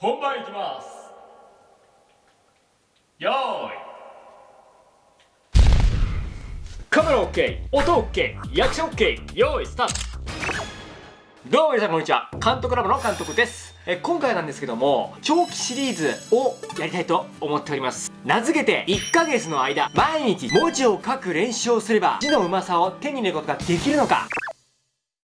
本番いきます。よーい。カメラ OK 音 OK リアクション OK よーいスタート。どうも皆さんこんにちは。監督ラボの監督です。え今回なんですけども長期シリーズをやりたいと思っております。名付けて1ヶ月の間毎日文字を書く練習をすれば字のうまさを手に入れることができるのか。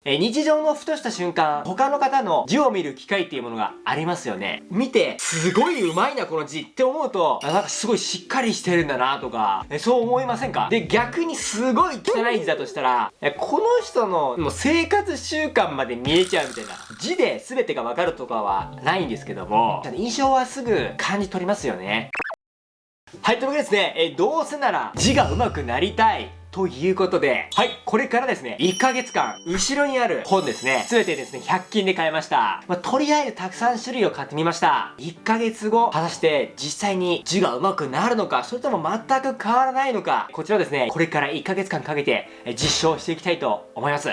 え日常のふとした瞬間、他の方の字を見る機会っていうものがありますよね。見て、すごい上手いな、この字って思うと、なんかすごいしっかりしてるんだなとか、えそう思いませんか？で、逆にすごい汚い字だとしたら、えこの人のもう生活習慣まで見えちゃうみたいな。字で全てがわかるとかはないんですけども、印象はすぐ感じ取りますよね。はい、というわけでですね、えどうせなら字が上手くなりたい。ということで、はい、これからですね、1ヶ月間、後ろにある本ですね、すべてですね、100均で買いました。まあ、とりあえずたくさん種類を買ってみました。1ヶ月後、果たして実際に字が上手くなるのか、それとも全く変わらないのか、こちらですね、これから1ヶ月間かけて実証していきたいと思います。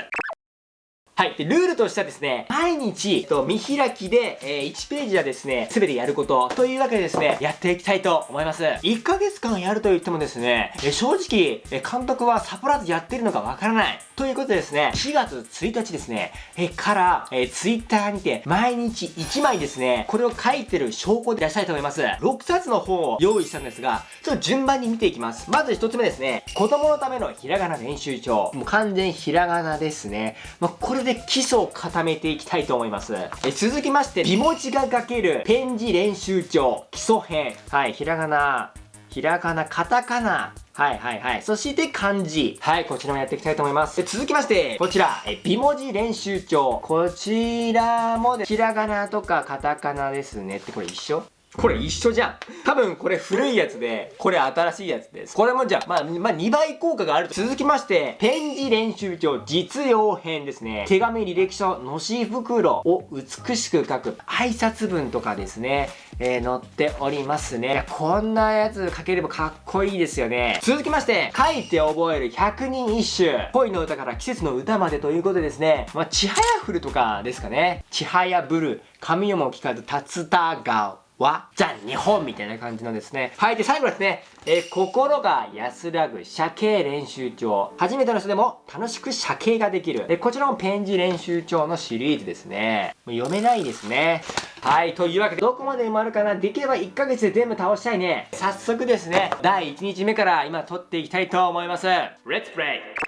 はい。で、ルールとしてはですね、毎日、と見開きで、えー、1ページはですね、すべてやること、というわけでですね、やっていきたいと思います。1ヶ月間やると言ってもですね、えー、正直、えー、監督はサプライズやってるのかわからない。ということでですね、4月1日ですね、えー、から、えー、ツイッターにて、毎日1枚ですね、これを書いてる証拠で出したいと思います。6冊の本を用意したんですが、ちょっと順番に見ていきます。まず1つ目ですね、子供のためのひらがな練習帳。もう完全ひらがなですね。まあ、これで基礎を固めていきたいと思います。え続きまして、美文字が書けるペン字練習帳基礎編。はい、ひらがな、ひらがな、カタカナ、はいはいはい。そして漢字。はい、こちらもやっていきたいと思います。続きまして、こちら、え、美文字練習帳。こちらも、ひらがなとかカタカナですね。ってこれ一緒？これ一緒じゃん。多分これ古いやつで、これ新しいやつです。これもじゃあ、まあ、まあ、2倍効果があると。続きまして、ペン字練習帳実用編ですね。手紙履歴書、のし袋を美しく書く挨拶文とかですね、えー、載っておりますね。こんなやつ書ければかっこいいですよね。続きまして、書いて覚える100人一首。恋の歌から季節の歌までということでですね、まあ、ちはやふるとかですかね。ちはやぶる、神よも聞かず、竜田川。は、じゃあ日本みたいな感じのですね。はい。で、最後ですね。え、心が安らぐ写経練習帳。初めての人でも楽しく写経ができる。えこちらもペン字練習帳のシリーズですね。もう読めないですね。はい。というわけで、どこまで埋まるかなできれば1ヶ月で全部倒したいね。早速ですね、第1日目から今撮っていきたいと思います。レッツプレイ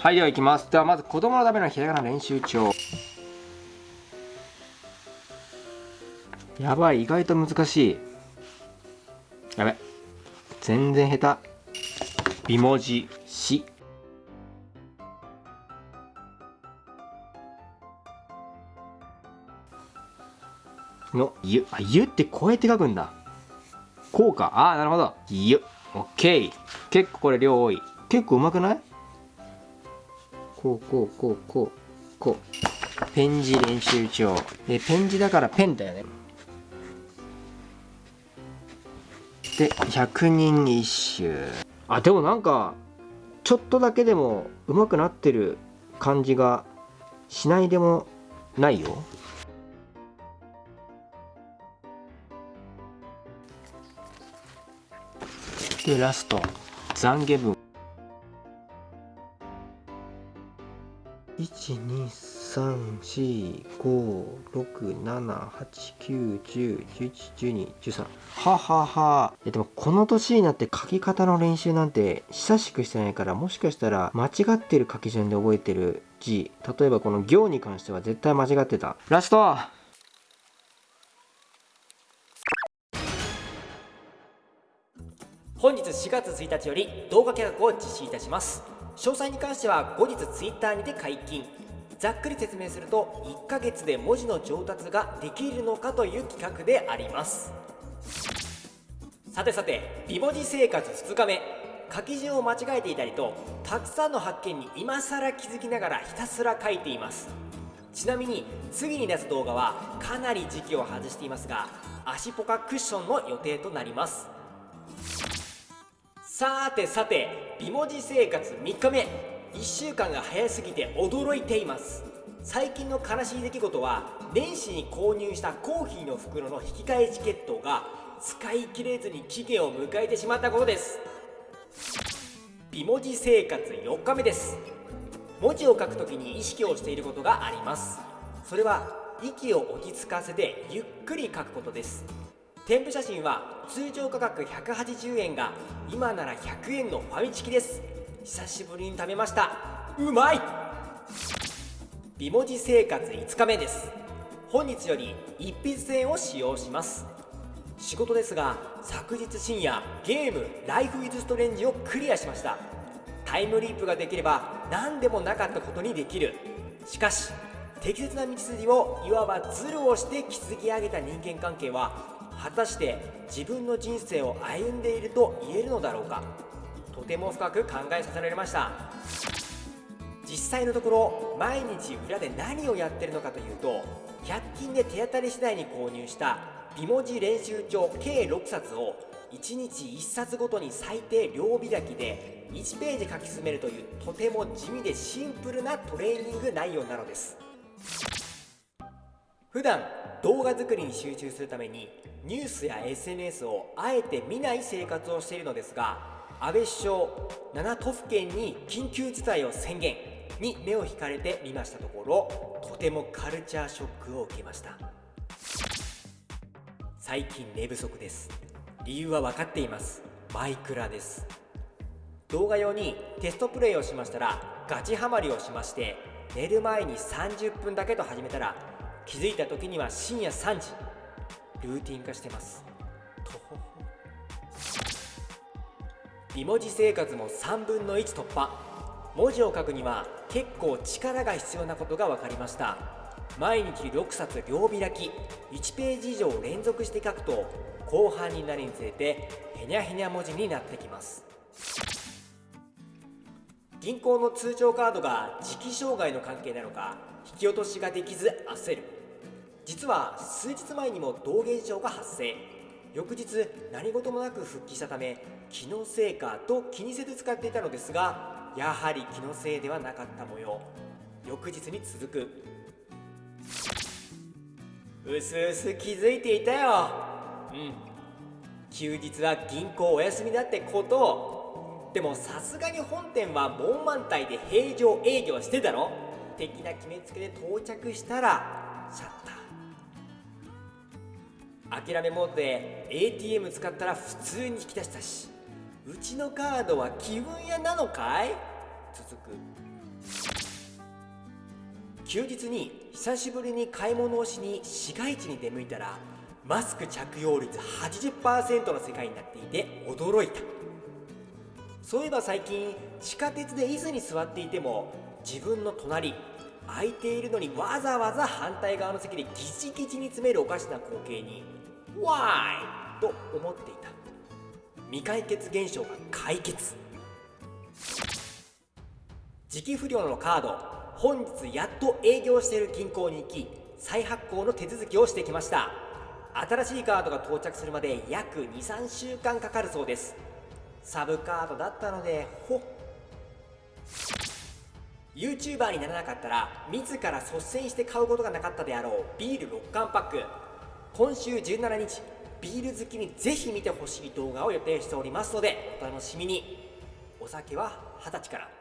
はい。では行きます。ではまず子供のためのひらがな練習帳。やばい意外と難しい。やべ。全然下手。美文字「し」の「ゆ」あ「ゆ」ってこうやって書くんだ。こうかああなるほど「ゆ」オッケー。結構これ量多い。結構うまくない？こうこうこうこうこう。ペン字練習帳。でペン字だからペンだよね。で100人一首。あでもなんかちょっとだけでも上手くなってる感じがしないでもないよ。でラスト。懺悔文12345678910111213はははでもこの年になって書き方の練習なんて久しくしてないからもしかしたら間違ってる書き順で覚えてる字例えばこの行に関しては絶対間違ってたラスト本日4月1日より動画企画を実施いたします詳細に関しては後日 Twitter にて解禁ざっくり説明すると1ヶ月で文字の上達ができるのかという企画であります。さてさて美文字生活2日目。書き順を間違えていたりとたくさんの発見に今更気づきながらひたすら書いています。ちなみに次に出す動画はかなり時期を外していますが足ポカクッションの予定となります。さてさて美文字生活3日目。1週間が早すぎて驚いています。最近の悲しい出来事は年始に購入したコーヒーの袋の引き換えチケットが使い切れずに期限を迎えてしまったことです。美文字生活4日目です。文字を書くときに意識をしていることがあります。それは息を落ち着かせてゆっくり書くことです。添付写真は通常価格180円が今なら100円のファミチキです。久しぶりに食べました。うまい。美文字生活5日目です。本日より一筆線を使用します。仕事ですが昨日深夜ゲーム「ライフイズストレンジをクリアしました。タイムリープができれば何でもなかったことにできる。しかし適切な道筋をいわばズルをして築き上げた人間関係は果たして自分の人生を歩んでいると言えるのだろうか。とても深く考えさせられました。実際のところ毎日裏で何をやってるのかというと100均で手当たり次第に購入した美文字練習帳計6冊を1日1冊ごとに最低両開きで1ページ書き進めるというとても地味でシンプルなトレーニング内容なのです。普段動画作りに集中するためにニュースや SNS をあえて見ない生活をしているのですが安倍首相7都府県に緊急事態を宣言に目を引かれてみましたところとてもカルチャーショックを受けました。最近寝不足です。理由は分かっています。マイクラです。動画用にテストプレイをしましたらガチハマりをしまして寝る前に30分だけと始めたら気づいた時には深夜3時ルーティン化してます。と美文字生活も3分の1突破。文字を書くには結構力が必要なことが分かりました。毎日6冊両開き。1ページ以上連続して書くと後半になるにつれてへにゃへにゃ文字になってきます。銀行の通帳カードが時期障害の関係なのか引き落としができず焦る。実は数日前にも同現象が発生。翌日何事もなく復帰したため気のせいかと気にせず使っていたのですがやはり気のせいではなかった模様。翌日に続く。うすうす気づいていたよ。うん。休日は銀行お休みだってこと。をでもさすがに本店は門満体で平常営業してたろ。的な決めつけで到着したらシャッター諦めモードで ATM 使ったら普通に引き出したし。うちのカードは気分屋なのかい？続く。休日に久しぶりに買い物をしに市街地に出向いたらマスク着用率80%の世界になっていて驚いた。そういえば最近地下鉄で椅子に座っていても自分の隣空いているのにわざわざ反対側の席でギチギチに詰めるおかしな光景に「わーい!」と思っていた。未解決現象が解決。時期不良のカード。本日やっと営業している銀行に行き再発行の手続きをしてきました。新しいカードが到着するまで約23週間かかるそうです。サブカードだったのでほっ。YouTuber にならなかったら自ら率先して買うことがなかったであろうビール6缶パック。今週17日ビール好きにぜひ見てほしい動画を予定しておりますのでお楽しみに。お酒は二十歳から。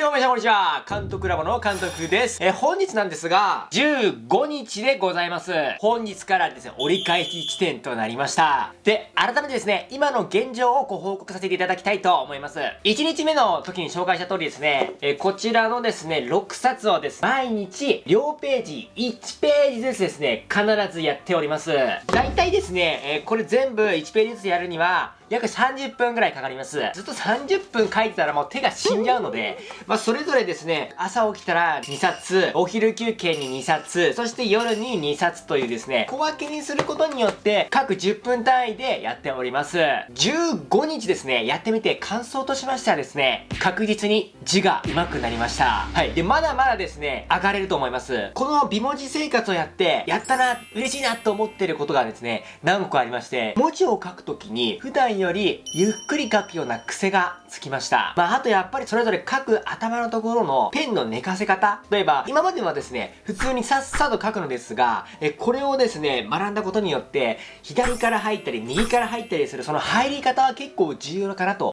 どうも皆さんこんにちは。監督ラボの監督です。え本日なんですが15日でございます。本日からですね折り返し地点となりました。で改めてですね今の現状をご報告させていただきたいと思います。1日目の時に紹介した通りですねえこちらのですね6冊をですね毎日両ページ1ページずつですね必ずやっております。大体ですねえこれ全部1ページずつやるには約30分ぐらいかかります。ずっと30分書いてたらもう手が死んじゃうので、まあそれぞれですね、朝起きたら2冊、お昼休憩に2冊、そして夜に2冊というですね、小分けにすることによって各10分単位でやっております。15日ですね、やってみて感想としましてはですね、確実に字が上手くなりました。はい。で、まだまだですね、上がれると思います。この美文字生活をやって、やったな、嬉しいなと思ってることがですね、何個かありまして、文字を書くときに普段よりゆっくり書くような癖がつきました。まあ、あとやっぱりそれぞれ書く頭のところのペンの寝かせ方。例えば、今まではですね、普通にさっさと書くのですが、えこれをですね、学んだことによって、左から入ったり、右から入ったりする、その入り方は結構重要かなと。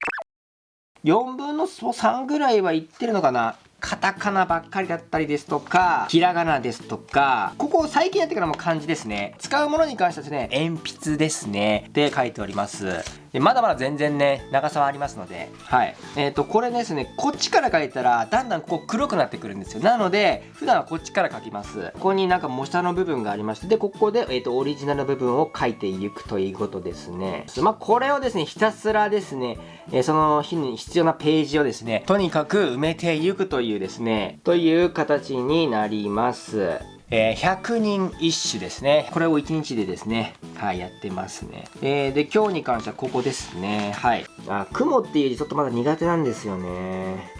4分の3ぐらいはいってるのかなカタカナばっかりだったりですとか、ひらがなですとか、ここ最近やってからも漢字ですね。使うものに関してはですね、鉛筆ですね。で書いております。でまだまだ全然ね、長さはありますので、はい。えっ、ー、と、これですね、こっちから書いたら、だんだんこう黒くなってくるんですよ。なので、普段はこっちから書きます。ここになんか模写の部分がありまして、で、ここで、えっ、ー、と、オリジナル部分を書いていくということですね。まあ、これをですね、ひたすらですね、えー、その日に必要なページをですね、とにかく埋めていくといういうですね、という形になります。えー、100人一首ですね。これを1日でですね、はい、やってますね。えー、で、今日に関してはここですね。はい。あ、雲っていう字ちょっとまだ苦手なんですよね。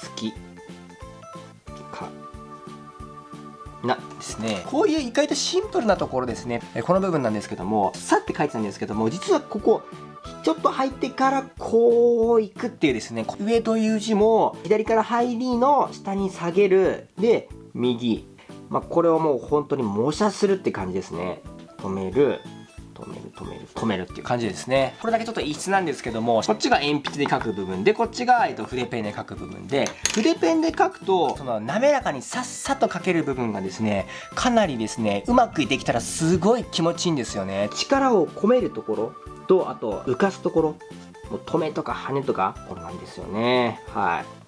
月。か。な、ですね。こういう意外とシンプルなところですね。この部分なんですけども、さって書いてたんですけども、実はここ、ちょっと入ってからこう行くっていうですね、上という字も左から入りの下に下げる。で、右。まあ、これをもう本当に模写するって感じですね。止める。止める止める止めるっていう感じですねこれだけちょっと異質なんですけどもこっちが鉛筆で書く部分でこっちが、えっと、筆ペンで書く部分で筆ペンで書くとその滑らかにさっさと書ける部分がですねかなりですねうまくできたらすごい気持ちいいんですよね力を込めるところとあと浮かすところ。もう止めとか跳ねとかこんなんですよね。はい。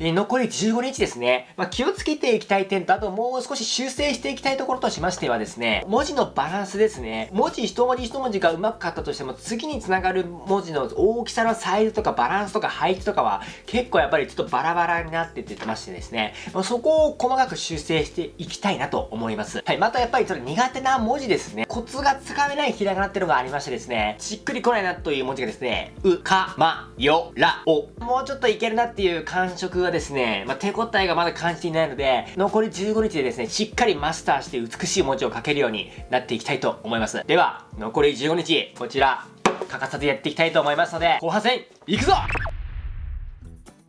残り15日ですね。まあ、気をつけていきたい点と、あともう少し修正していきたいところとしましてはですね、文字のバランスですね。文字一文字一文字がうまく書ったとしても、次につながる文字の大きさのサイズとかバランスとか配置とかは、結構やっぱりちょっとバラバラになってってましてですね、ま、そこを細かく修正していきたいなと思います。はい、またやっぱりそれ苦手な文字ですね。コツがつかめないひらがなっていうのがありましてですね、しっくりこないなという文字がですね、う、か、ま、よ、ら、お。もうちょっといけるなっていう感触がですね、まあ、手応えがまだ感じていないので、残り15日でですね、しっかりマスターして美しい文字を書けるようになっていきたいと思います。では、残り15日、こちら、欠かさずやっていきたいと思いますので、後半戦、いくぞ！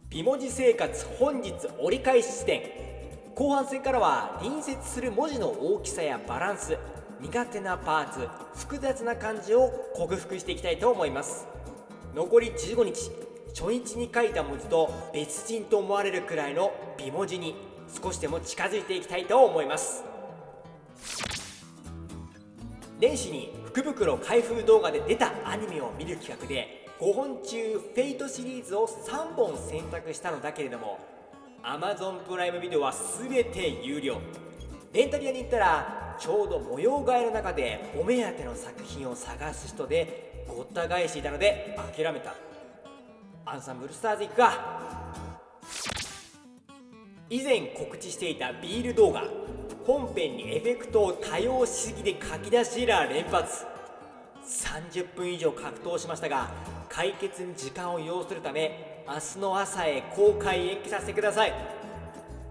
美文字生活本日折り返し地点。後半戦からは隣接する文字の大きさやバランス苦手なパーツ複雑な漢字を克服していきたいと思います。残り15日初日に書いた文字と別人と思われるくらいの美文字に少しでも近づいていきたいと思います。年始に福袋開封動画で出たアニメを見る企画で5本中フェイトシリーズを3本選択したのだけれども Amazon プライムビデオは全て有料。レンタリアに行ったらちょうど模様替えの中でお目当ての作品を探す人でごった返していたので諦めた。アンサンブルスターズ行くか。以前告知していたビール動画。本編にエフェクトを多用しすぎで書き出しエラー連発。30分以上格闘しましたが解決に時間を要するため明日の朝へ公開延期させてください。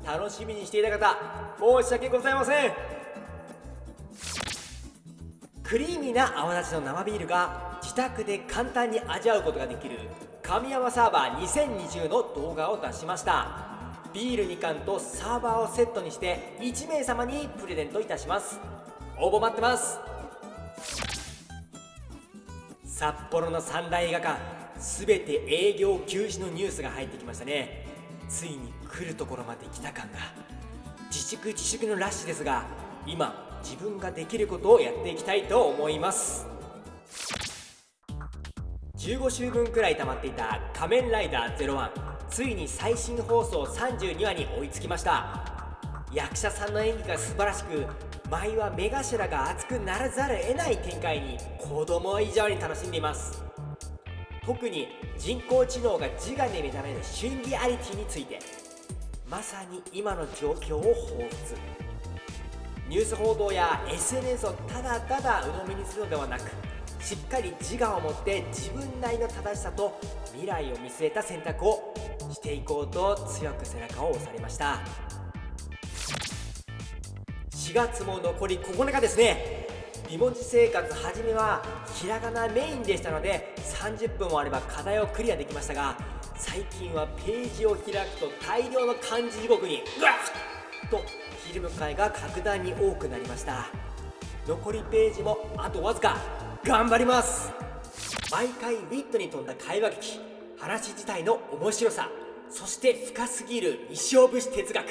楽しみにしていた方申し訳ございません。クリーミーな泡立ちの生ビールが自宅で簡単に味わうことができる神山サーバー2020の動画を出しました。ビール2缶とサーバーをセットにして1名様にプレゼントいたします。応募待ってます。札幌の三大映画館すべて営業休止のニュースが入ってきましたね。ついに来るところまで来た感が。自粛自粛のラッシュですが今自分ができることをやっていきたいと思います。15週分くらい溜まっていた「仮面ライダー01」ついに最新放送32話に追いつきました。役者さんの演技が素晴らしく舞は目頭が熱くならざるを得ない展開に子供以上に楽しんでいます。特に人工知能が自我で目覚めるシンギアリティについてまさに今の状況を彷彿。ニュース報道や SNS をただただ鵜呑みにするのではなくしっかり自我を持って自分なりの正しさと未来を見据えた選択をしていこうと強く背中を押されました。4月も残り9日ですね。美文字生活初めはひらがなメインでしたので30分もあれば課題をクリアできましたが最近はページを開くと大量の漢字地獄にグワッとひるむ会が格段に多くなりました。残りページもあとわずか。頑張ります。毎回ウィットに富んだ会話劇話自体の面白さそして深すぎる西尾節哲学。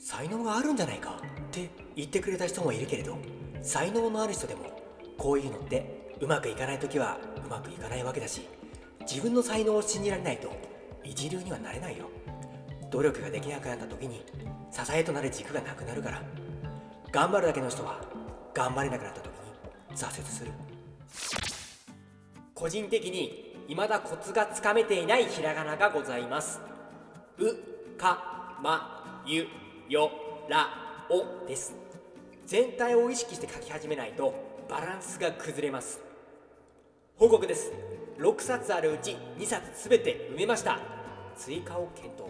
才能があるんじゃないかって言ってくれた人もいるけれど才能のある人でもこういうのってうまくいかない時はうまくいかないわけだし自分の才能を信じられないと一流にはなれないよ。努力ができなくなった時に支えとなる軸がなくなるから頑張るだけの人は頑張れなくなった時挫折する。個人的に未だコツがつかめていないひらがながございます。うかまゆよらおです。全体を意識して書き始めないとバランスが崩れます。報告です。6冊あるうち2冊すべて埋めました。追加を検討。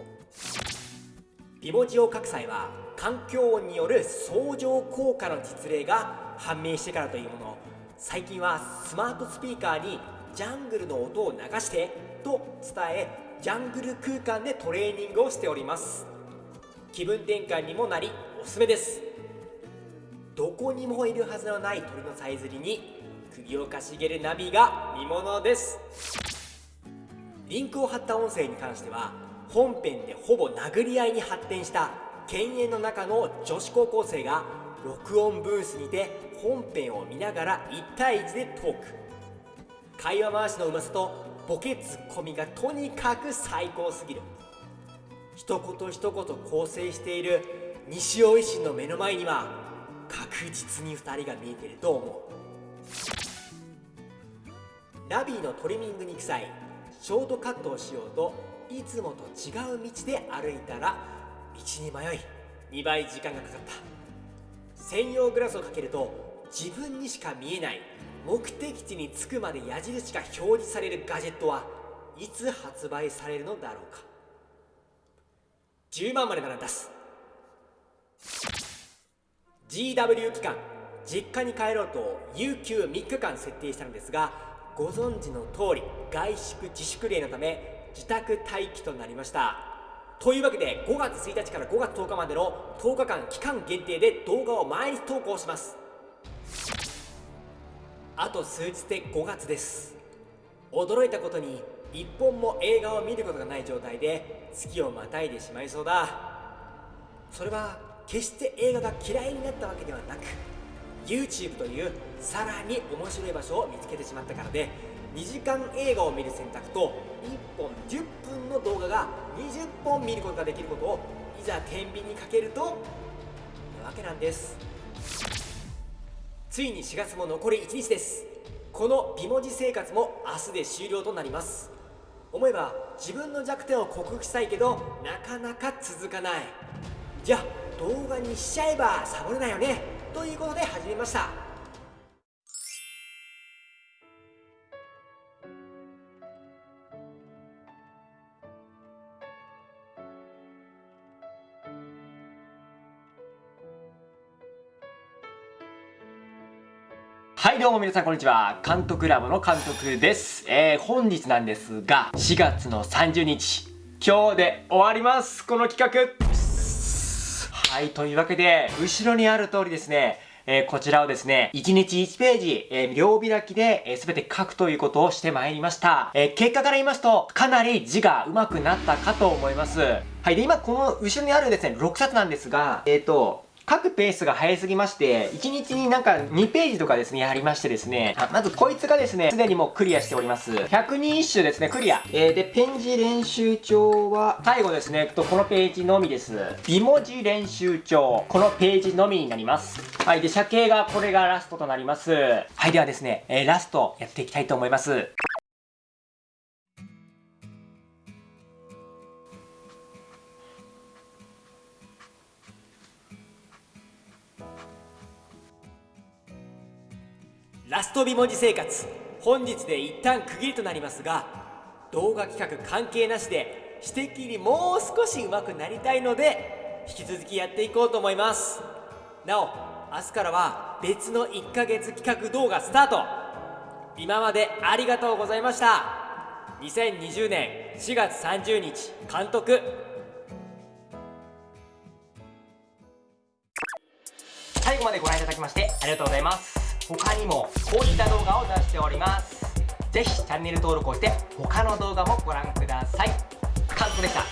美文字を書く際は環境音による相乗効果の実例が判明してからというもの。最近はスマートスピーカーにジャングルの音を流してと伝えジャングル空間でトレーニングをしております。気分転換にもなりおすすめです。どこにもいるはずのない鳥のさえずりに首をかしげるナビが見ものです。リンクを貼った音声に関しては本編でほぼ殴り合いに発展した犬猿の中の女子高校生が録音ブースにて本編を見ながら1対1でトーク。会話回しのうまさとボケツッコミがとにかく最高すぎる。一言一言構成している西尾維新の目の前には確実に2人が見えてると思う。ラビーのトリミングに行く際ショートカットをしようといつもと違う道で歩いたらに迷い2倍時間がかかった。専用グラスをかけると自分にしか見えない目的地に着くまで矢印が表示されるガジェットはいつ発売されるのだろうか。10万までなら出す。GW 期間実家に帰ろうと有給3日間設定したのですがご存知の通り外宿自粛令のため自宅待機となりました。というわけで5月1日から5月10日までの10日間期間限定で動画を毎日投稿します。あと数日で5月です。驚いたことに一本も映画を見ることがない状態で月をまたいでしまいそうだ。それは決して映画が嫌いになったわけではなく YouTube というさらに面白い場所を見つけてしまったからで2時間映画を見る選択と1本10分の動画が20本見ることができることをいざ天秤にかけるとなわけなんです。ついに4月も残り1日です。この美文字生活も明日で終了となります。思えば自分の弱点を克服したいけどなかなか続かない。じゃあ動画にしちゃえばサボれないよね。ということで始めました。はいどうも皆さんこんにちは監督ラボの監督です、えー、本日なんですが4月の30日今日で終わりますこの企画はいというわけで後ろにある通りですねえーこちらをですね、1日1ページ、えー両開きで、えー、全て書くということをしてまいりました。え結果から言いますと、かなり字が上手くなったかと思います。はい。で、今この後ろにあるですね、6冊なんですが、えっ、と、書くペースが早すぎまして、1日になんか2ページとかですね、やりましてですね、まずこいつがですね、すでにもうクリアしております。100人一首ですね、クリア。えーで、ペン字練習帳は、最後ですね、とこのページのみです。美文字練習帳、このページのみになります。はい、で、車形がこれがラストとなります。はい、ではですね、えーラストやっていきたいと思います。ラスト美文字生活。本日で一旦区切りとなりますが動画企画関係なしで指摘にもう少し上手くなりたいので引き続きやっていこうと思います。なお明日からは別の1ヶ月企画動画スタート。今までありがとうございました。2020年4月30日監督。最後までご覧いただきましてありがとうございます。他にもこういった動画を出しております。ぜひチャンネル登録をして他の動画もご覧ください。監督でした。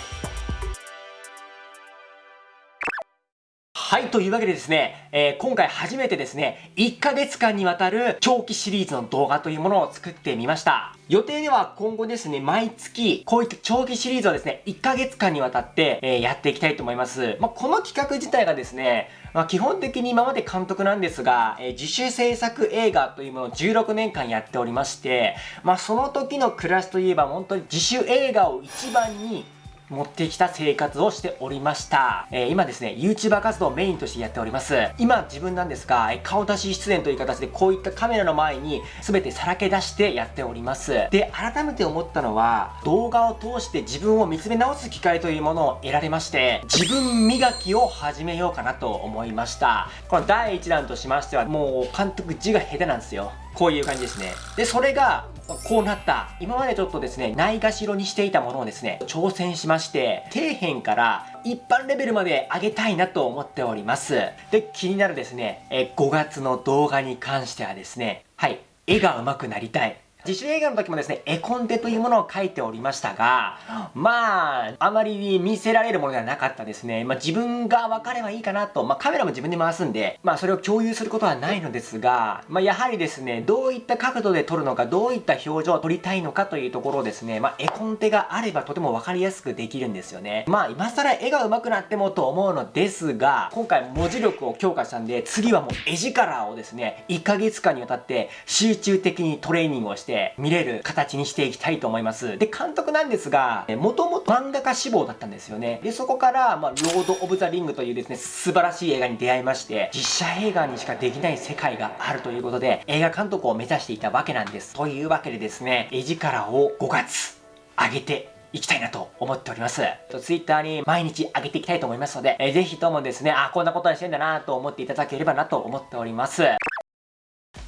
はい、というわけでですね、えー、今回初めてですね、1ヶ月間にわたる長期シリーズの動画というものを作ってみました。予定では今後ですね、毎月、こういった長期シリーズをですね、1ヶ月間にわたって、えー、やっていきたいと思います。まあ、この企画自体がですね、まあ、基本的に今まで監督なんですが、えー、自主制作映画というものを16年間やっておりまして、まあ、その時の暮らしといえば本当に自主映画を一番に持ってきた生活をしておりました。えー、今ですね、YouTuber 活動をメインとしてやっております。今自分なんですが、顔出し出演という形でこういったカメラの前に全てさらけ出してやっております。で、改めて思ったのは、動画を通して自分を見つめ直す機会というものを得られまして、自分磨きを始めようかなと思いました。この第1弾としましては、もう監督字が下手なんですよ。こういう感じですね。で、それが、こうなった。今までちょっとですね、ないがしろにしていたものをですね、挑戦しまして、底辺から一般レベルまで上げたいなと思っております。で、気になるですね、え5月の動画に関してはですね、はい、絵が上手くなりたい。自主映画の時もですね、絵コンテというものを書いておりましたが、まあ、あまり見せられるものではなかったですね。まあ自分が分かればいいかなと、まあカメラも自分で回すんで、まあそれを共有することはないのですが、まあやはりですね、どういった角度で撮るのか、どういった表情を撮りたいのかというところをですね、まあ絵コンテがあればとても分かりやすくできるんですよね。まあ今更絵が上手くなってもと思うのですが、今回文字力を強化したんで、次はもう絵力をですね、1ヶ月間にわたって集中的にトレーニングをして、して見れる形にしていきたいと思います。で、監督なんですが、もともと漫画家志望だったんですよね。で、そこから、まあ、ロード・オブ・ザ・リングというですね、素晴らしい映画に出会いまして、実写映画にしかできない世界があるということで、映画監督を目指していたわけなんです。というわけでですね、絵力を5月上げていきたいなと思っております。ツイッターに毎日上げていきたいと思いますので、えー、ぜひともですね、あ、こんなことにしてんだなと思っていただければなと思っております。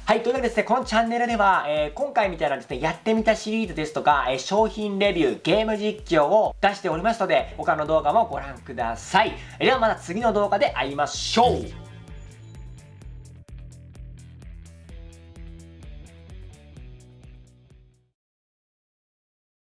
はい、というわけでですね、このチャンネルでは、えー、今回みたいなですね、やってみたシリーズですとか、えー、商品レビュー、ゲーム実況を出しておりますので、他の動画もご覧ください。ではまた次の動画で会いましょう